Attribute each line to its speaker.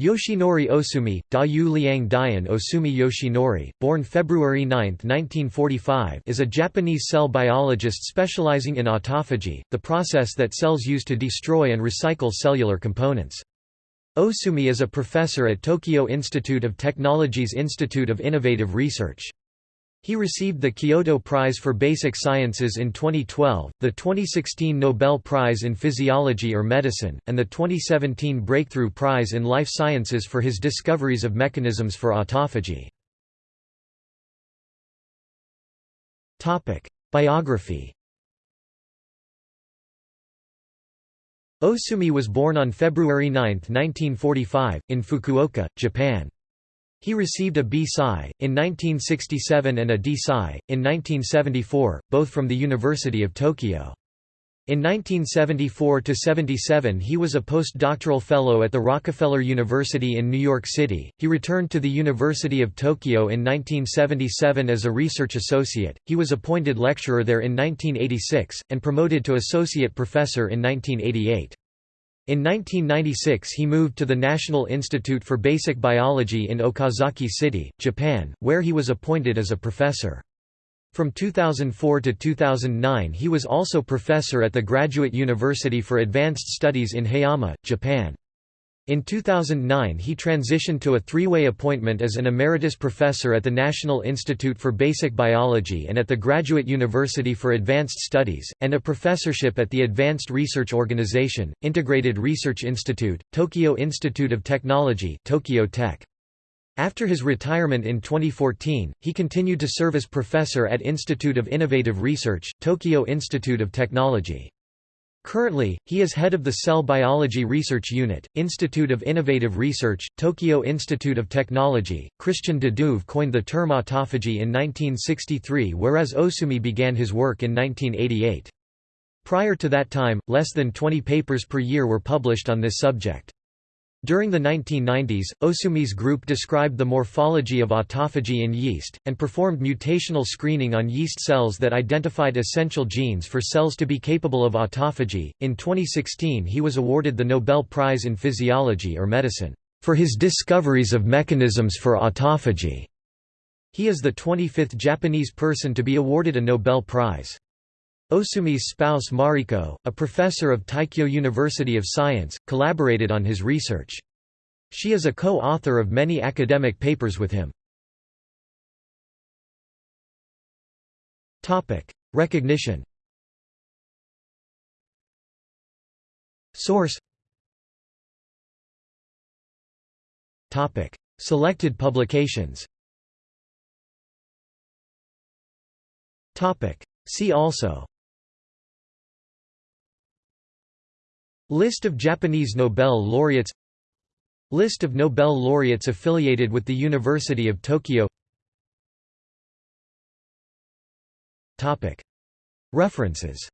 Speaker 1: Yoshinori Ohsumi, Da Yu Liang Dian Ohsumi Yoshinori, born February 9, 1945 is a Japanese cell biologist specializing in autophagy, the process that cells use to destroy and recycle cellular components. Ohsumi is a professor at Tokyo Institute of Technology's Institute of Innovative Research. He received the Kyoto Prize for Basic Sciences in 2012, the 2016 Nobel Prize in Physiology or Medicine, and the 2017 Breakthrough Prize in Life Sciences for his discoveries of mechanisms for autophagy. Biography Ohsumi was born on February 9, 1945, in Fukuoka, Japan. He received a B.Sci. in 1967 and a D.Sci. in 1974, both from the University of Tokyo. In 1974–77 he was a postdoctoral fellow at the Rockefeller University in New York City. He returned to the University of Tokyo in 1977 as a research associate. He was appointed lecturer there in 1986 and promoted to associate professor in 1988. In 1996 he moved to the National Institute for Basic Biology in Okazaki City, Japan, where he was appointed as a professor. From 2004 to 2009 he was also professor at the Graduate University for Advanced Studies in Hayama, Japan. In 2009 he transitioned to a three-way appointment as an emeritus professor at the National Institute for Basic Biology and at the Graduate University for Advanced Studies, and a professorship at the Advanced Research Organization, Integrated Research Institute, Tokyo Institute of Technology Tokyo Tech. After his retirement in 2014, he continued to serve as professor at Institute of Innovative Research, Tokyo Institute of Technology. Currently, he is head of the Cell Biology Research Unit, Institute of Innovative Research, Tokyo Institute of Technology. Christian de Duve coined the term autophagy in 1963, whereas Ohsumi began his work in 1988. Prior to that time, less than 20 papers per year were published on this subject. During the 1990s, Ohsumi's group described the morphology of autophagy in yeast, and performed mutational screening on yeast cells that identified essential genes for cells to be capable of autophagy. In 2016, he was awarded the Nobel Prize in Physiology or Medicine for his discoveries of mechanisms for autophagy. He is the 25th Japanese person to be awarded a Nobel Prize. Ohsumi's spouse Mariko, a professor of Teikyo University of Science, collaborated on his research. She is a co-author of many academic papers with him. Recognition Source Selected publications See also List of Japanese Nobel laureates. List of Nobel laureates affiliated with the University of Tokyo. References